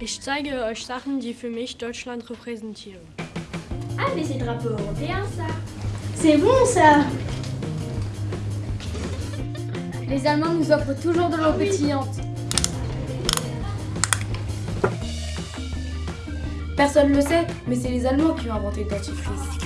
Ich zeige euch Sachen, die für mich Deutschland repräsentieren. Ah, mais c'est le drapeau européen, ça. C'est bon ça Les Allemands nous offrent toujours de l'eau ah pétillante. Personne ne le sait, mais c'est les Allemands qui ont inventé le dentifrice.